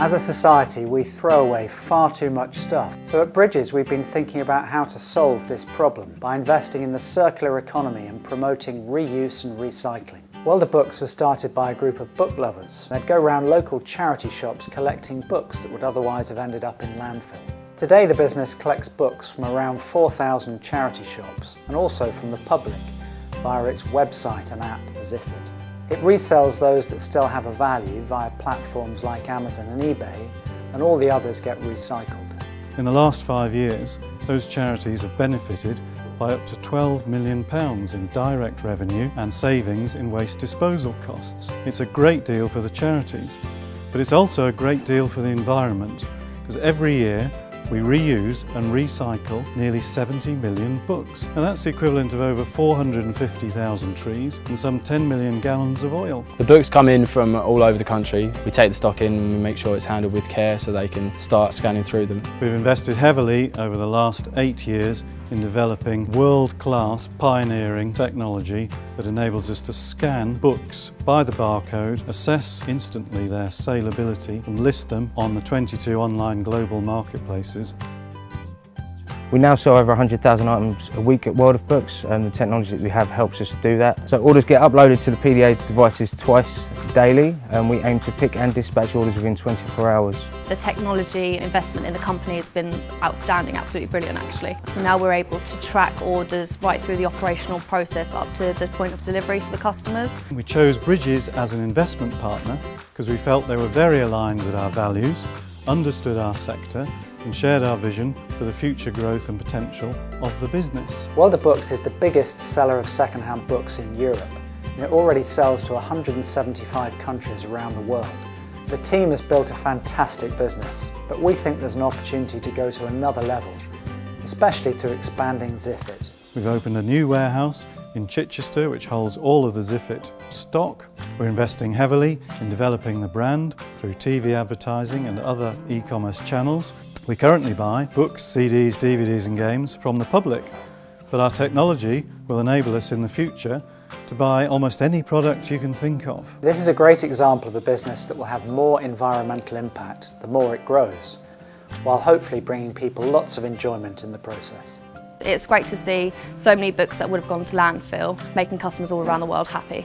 As a society, we throw away far too much stuff. So at Bridges, we've been thinking about how to solve this problem by investing in the circular economy and promoting reuse and recycling. Of Books was started by a group of book lovers. They'd go around local charity shops collecting books that would otherwise have ended up in landfill. Today the business collects books from around 4,000 charity shops and also from the public via its website and app Ziffit. It resells those that still have a value via platforms like Amazon and eBay, and all the others get recycled. In the last five years, those charities have benefited by up to £12 million in direct revenue and savings in waste disposal costs. It's a great deal for the charities, but it's also a great deal for the environment, because every year we reuse and recycle nearly 70 million books. And that's the equivalent of over 450,000 trees and some 10 million gallons of oil. The books come in from all over the country. We take the stock in and we make sure it's handled with care so they can start scanning through them. We've invested heavily over the last eight years in developing world-class pioneering technology that enables us to scan books by the barcode, assess instantly their saleability and list them on the 22 online global marketplaces we now sell over 100,000 items a week at World of Books and the technology that we have helps us to do that. So orders get uploaded to the PDA devices twice daily and we aim to pick and dispatch orders within 24 hours. The technology investment in the company has been outstanding, absolutely brilliant actually. So now we're able to track orders right through the operational process up to the point of delivery for the customers. We chose Bridges as an investment partner because we felt they were very aligned with our values, understood our sector and shared our vision for the future growth and potential of the business. World of Books is the biggest seller of second-hand books in Europe and it already sells to 175 countries around the world. The team has built a fantastic business, but we think there's an opportunity to go to another level, especially through expanding Ziffit. We've opened a new warehouse in Chichester which holds all of the Ziffit stock. We're investing heavily in developing the brand through TV advertising and other e-commerce channels. We currently buy books, CDs, DVDs and games from the public, but our technology will enable us in the future to buy almost any product you can think of. This is a great example of a business that will have more environmental impact the more it grows, while hopefully bringing people lots of enjoyment in the process. It's great to see so many books that would have gone to landfill, making customers all around the world happy.